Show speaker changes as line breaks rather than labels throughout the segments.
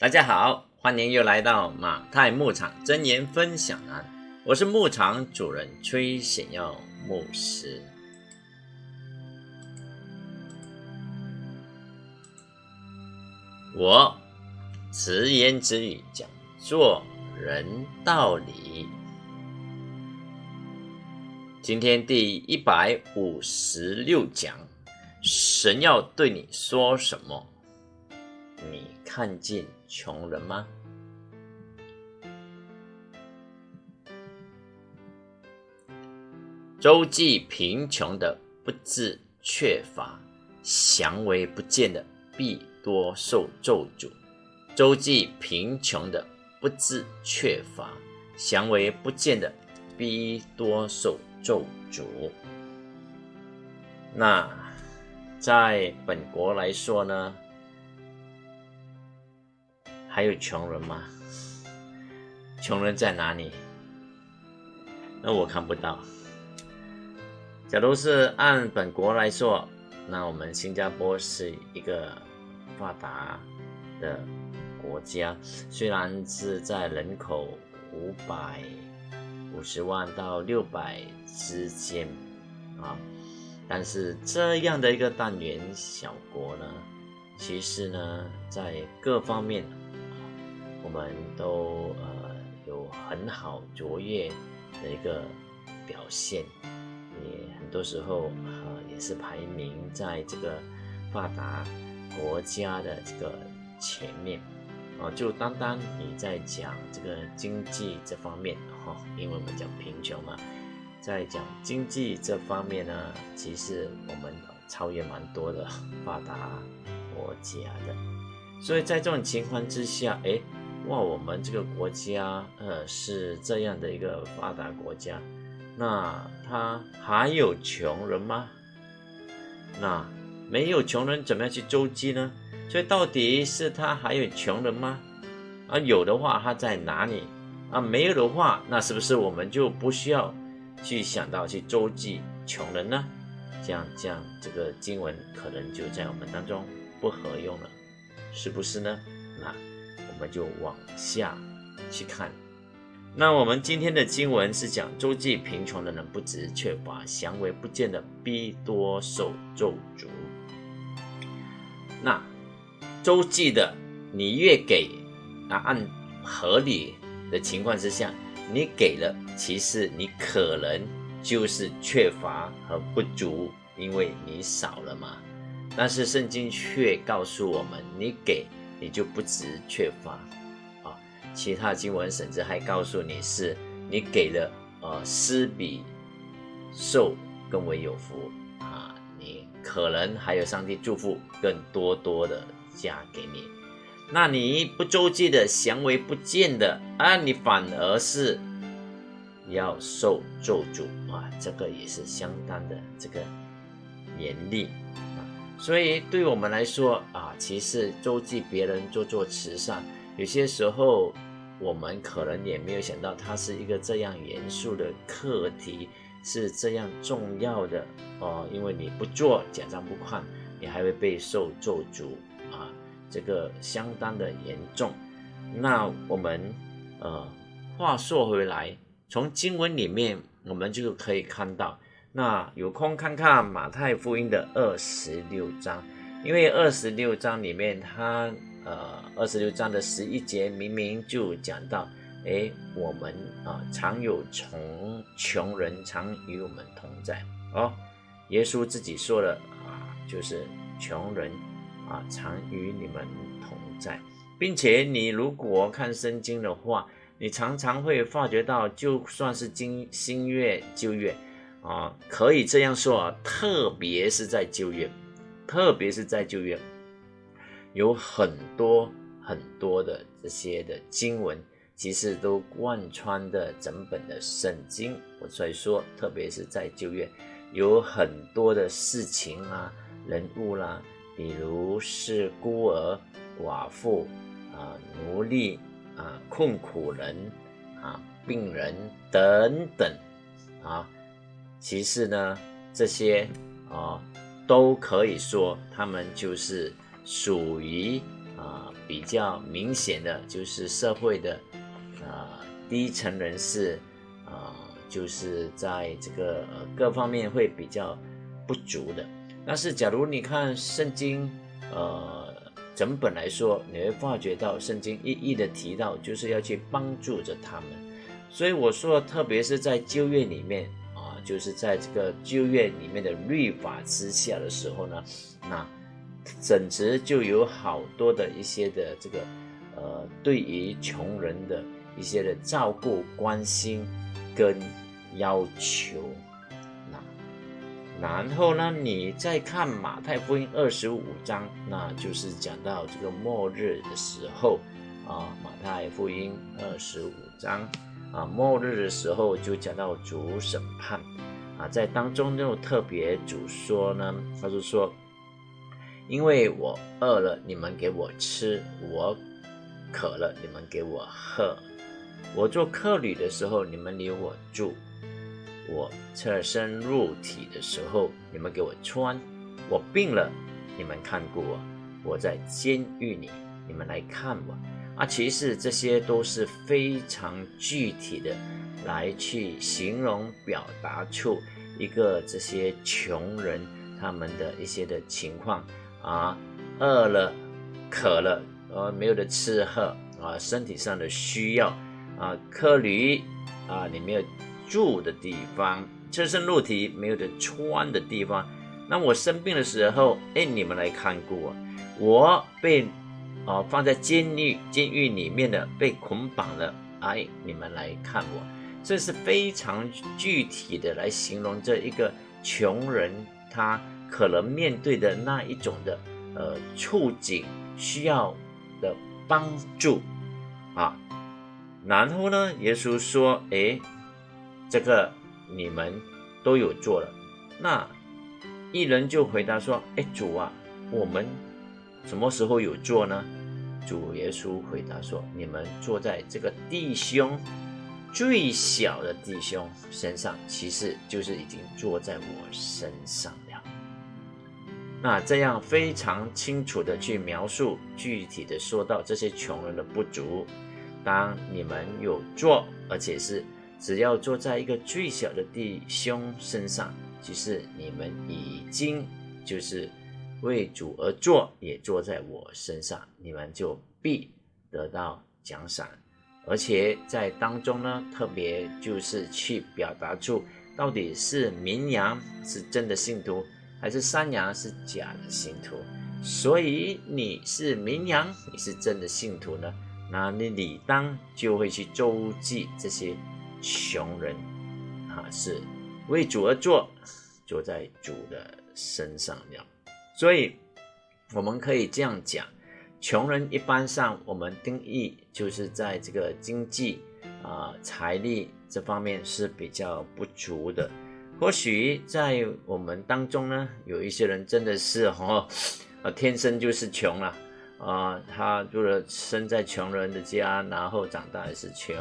大家好，欢迎又来到马太牧场真言分享栏，我是牧场主人崔显耀牧师。我直言直语讲做人道理。今天第一百五十六讲，神要对你说什么？你看见穷人吗？周济贫穷的不自缺乏，祥为不见的必多受咒诅。周济贫穷的不自缺乏，祥为不见的必多受咒诅。那在本国来说呢？还有穷人吗？穷人在哪里？那我看不到。假如是按本国来说，那我们新加坡是一个发达的国家，虽然是在人口五百五十万到六百之间啊，但是这样的一个单元小国呢，其实呢，在各方面。我们都呃有很好卓越的一个表现，也很多时候呃也是排名在这个发达国家的这个前面啊。就单单你在讲这个经济这方面哈，因为我们讲贫穷嘛，在讲经济这方面呢，其实我们超越蛮多的发达国家的。所以在这种情况之下，哎。哇，我们这个国家，呃，是这样的一个发达国家，那他还有穷人吗？那没有穷人，怎么样去周济呢？所以到底是他还有穷人吗？啊，有的话他在哪里？啊，没有的话，那是不是我们就不需要去想到去周济穷人呢？这样这样，这个经文可能就在我们当中不合用了，是不是呢？那。我们就往下去看。那我们今天的经文是讲周济贫穷的人不值却把祥为不见的逼多受咒诅。那周济的你越给啊，按合理的情况之下，你给了，其实你可能就是缺乏和不足，因为你少了嘛。但是圣经却告诉我们，你给。你就不值缺乏啊！其他经文甚至还告诉你是，你给了呃施比受更为有福啊！你可能还有上帝祝福更多多的加给你，那你不周济的祥为不见的啊，你反而是要受咒诅啊！这个也是相当的这个严厉。所以，对我们来说啊，其实周济别人做做慈善，有些时候我们可能也没有想到，它是一个这样严肃的课题，是这样重要的哦。因为你不做，奖章不看，你还会被受咒诅啊，这个相当的严重。那我们呃，话说回来，从经文里面，我们就可以看到。那有空看看马太福音的二十六章，因为二十六章里面，它呃二十六章的十一节明明就讲到，哎，我们啊常有穷穷人常与我们同在哦，耶稣自己说了啊，就是穷人啊常与你们同在，并且你如果看圣经的话，你常常会发觉到，就算是今新月旧月。啊，可以这样说啊，特别是在旧约，特别是在旧约，有很多很多的这些的经文，其实都贯穿的整本的圣经。我所以说，特别是在旧约，有很多的事情啊、人物啦，比如是孤儿、寡妇啊、奴隶啊、困苦人啊、病人等等啊。其次呢，这些啊，都可以说他们就是属于啊比较明显的就是社会的啊低层人士啊，就是在这个呃各方面会比较不足的。但是假如你看圣经，呃，整本来说，你会发觉到圣经一一的提到，就是要去帮助着他们。所以我说，特别是在旧约里面，就是在这个旧约里面的律法之下的时候呢，那整直就有好多的一些的这个呃，对于穷人的一些的照顾、关心跟要求。那然后呢，你再看马太福音二十五章，那就是讲到这个末日的时候啊。马太福音二十五章啊，末日的时候就讲到主审判啊，在当中又特别主说呢，他就说：因为我饿了，你们给我吃；我渴了，你们给我喝；我做客旅的时候，你们留我住。我侧身入体的时候，你们给我穿；我病了，你们看顾我；我在监狱里，你们来看我。啊，其实这些都是非常具体的，来去形容表达出一个这些穷人他们的一些的情况啊，饿了、渴了，呃，没有的吃喝啊，身体上的需要啊，客旅啊，你没有。住的地方，赤身露体没有的穿的地方。那我生病的时候，哎，你们来看过我。我被啊放在监狱监狱里面的，被捆绑了，哎，你们来看我。这是非常具体的来形容这一个穷人他可能面对的那一种的呃处境需要的帮助啊。然后呢，耶稣说，哎。这个你们都有做了，那一人就回答说：“哎，主啊，我们什么时候有做呢？”主耶稣回答说：“你们坐在这个弟兄最小的弟兄身上，其实就是已经坐在我身上了。”那这样非常清楚的去描述，具体的说到这些穷人的不足，当你们有做，而且是。只要坐在一个最小的弟兄身上，其实你们已经就是为主而做，也做在我身上，你们就必得到奖赏。而且在当中呢，特别就是去表达出到底是绵羊是真的信徒，还是山羊是假的信徒。所以你是绵羊，你是真的信徒呢，那你理当就会去周济这些。穷人啊，是为主而做，做在主的身上了。所以我们可以这样讲：穷人一般上，我们定义就是在这个经济啊、财力这方面是比较不足的。或许在我们当中呢，有一些人真的是哦，呃，天生就是穷了啊，他就是生在穷人的家，然后长大也是穷。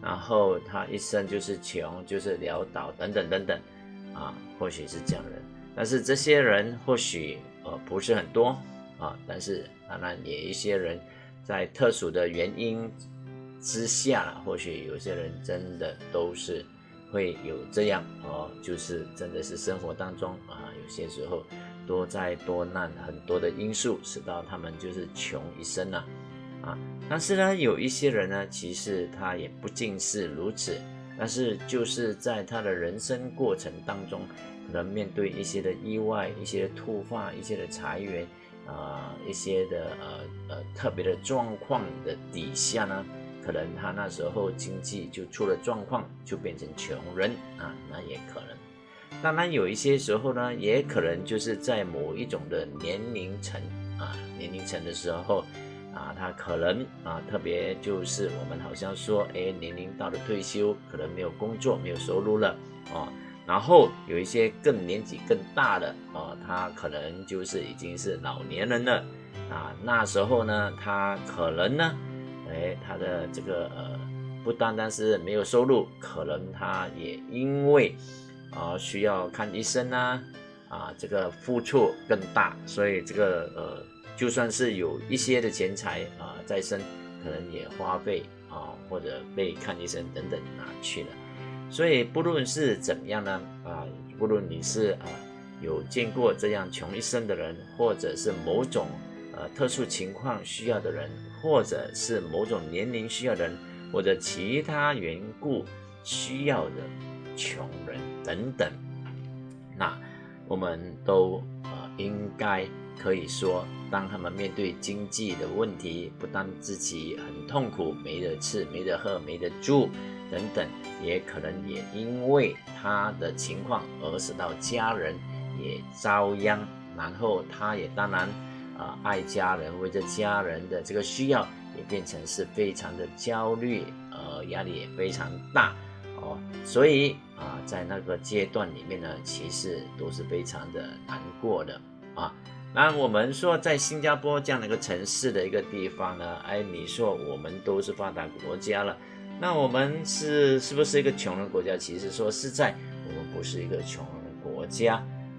然后他一生就是穷，就是潦倒等等等等，啊，或许是这样的。但是这些人或许呃不是很多啊，但是当然也一些人在特殊的原因之下，或许有些人真的都是会有这样哦，就是真的是生活当中啊，有些时候多灾多难很多的因素，使到他们就是穷一生啊。啊，但是呢，有一些人呢，其实他也不尽是如此。但是就是在他的人生过程当中，可能面对一些的意外、一些的突发、一些的裁员啊，一些的呃呃特别的状况的底下呢，可能他那时候经济就出了状况，就变成穷人啊，那也可能。当然有一些时候呢，也可能就是在某一种的年龄层啊，年龄层的时候。啊，他可能啊，特别就是我们好像说，哎，年龄到了退休，可能没有工作，没有收入了啊。然后有一些更年纪更大的啊，他可能就是已经是老年人了啊。那时候呢，他可能呢，哎，他的这个呃，不单单是没有收入，可能他也因为啊需要看医生啊，啊，这个付出更大，所以这个呃。就算是有一些的钱财啊在身，可能也花费啊或者被看医生等等拿去了。所以不论是怎么样呢啊，不论你是啊有见过这样穷一生的人，或者是某种呃特殊情况需要的人，或者是某种年龄需要的人，或者其他缘故需要的穷人等等，那我们都呃应该可以说，当他们面对经济的问题，不但自己很痛苦，没得吃，没得喝，没得住。等等，也可能也因为他的情况而使到家人也遭殃，然后他也当然啊爱家人，为着家人的这个需要，也变成是非常的焦虑，呃压力也非常大哦，所以啊在那个阶段里面呢，其实都是非常的难过的啊。那我们说在新加坡这样的一个城市的一个地方呢，哎，你说我们都是发达国家了。那我们是是不是一个穷人国家？其实说实在，我们不是一个穷人国家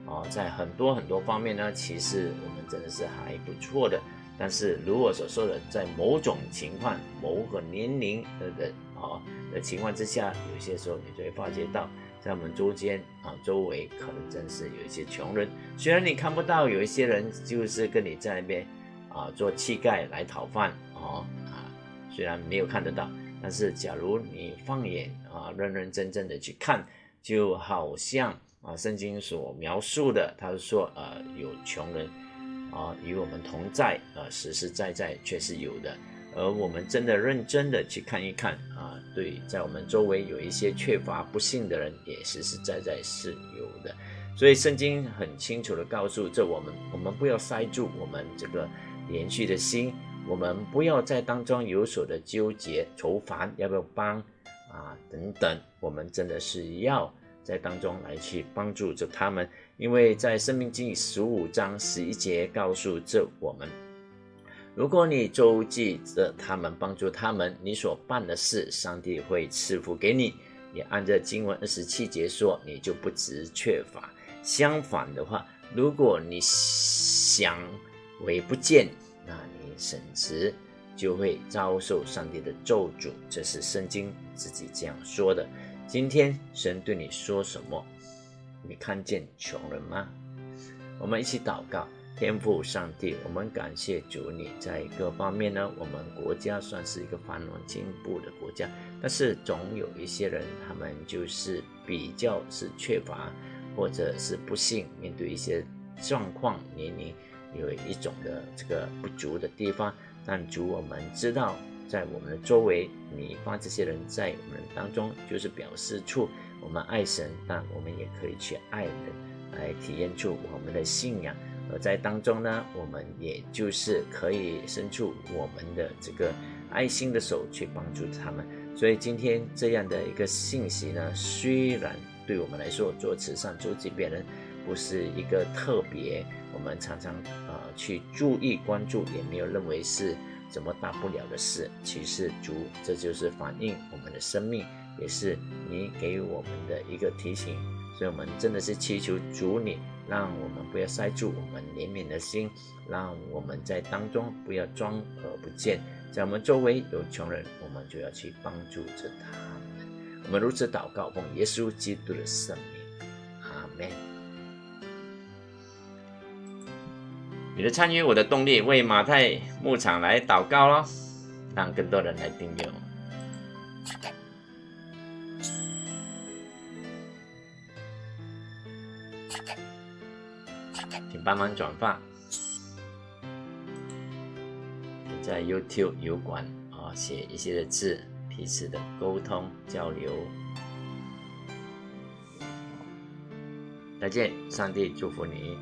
啊，在很多很多方面呢，其实我们真的是还不错的。但是如果所说的，在某种情况、某个年龄的人啊的情况之下，有些时候你就会发觉到，在我们周间啊周围可能真是有一些穷人。虽然你看不到有一些人就是跟你在那边啊做乞丐来讨饭啊啊，虽然没有看得到。但是，假如你放眼啊，认认真真的去看，就好像啊，圣经所描述的，他说，呃，有穷人啊与我们同在，呃，实实在在却是有的。而我们真的认真的去看一看啊，对，在我们周围有一些缺乏不幸的人，也实实在在是有的。所以，圣经很清楚的告诉这我们，我们不要塞住我们这个连续的心。我们不要在当中有所的纠结、愁烦，要不要帮啊？等等，我们真的是要在当中来去帮助着他们，因为在《生命经》十五章十一节告诉着我们：如果你周记着他们，帮助他们，你所办的事，上帝会赐福给你。也按照经文二十七节说，你就不值缺乏。相反的话，如果你想为不见，那神职就会遭受上帝的咒诅，这是圣经自己这样说的。今天神对你说什么？你看见穷人吗？我们一起祷告，天父上帝，我们感谢主，你在各方面呢，我们国家算是一个繁荣进步的国家，但是总有一些人，他们就是比较是缺乏，或者是不幸面对一些状况，年龄。有一种的这个不足的地方，但主我们知道，在我们的周围，你发这些人在我们当中，就是表示出我们爱神，但我们也可以去爱人，来体验出我们的信仰。而在当中呢，我们也就是可以伸出我们的这个爱心的手去帮助他们。所以今天这样的一个信息呢，虽然对我们来说做慈善、做济别人不是一个特别。我们常常呃去注意关注，也没有认为是怎么大不了的事。其实主，这就是反映我们的生命，也是你给我们的一个提醒。所以，我们真的是祈求主你，让我们不要塞住我们怜悯的心，让我们在当中不要装而不见。在我们周围有穷人，我们就要去帮助着他们。我们如此祷告，奉耶稣基督的圣名，阿门。你的参与，我的动力，为马太牧场来祷告咯，让更多人来订阅。请帮忙转发，在 YouTube 油管啊写一些的字，彼此的沟通交流。再见，上帝祝福你。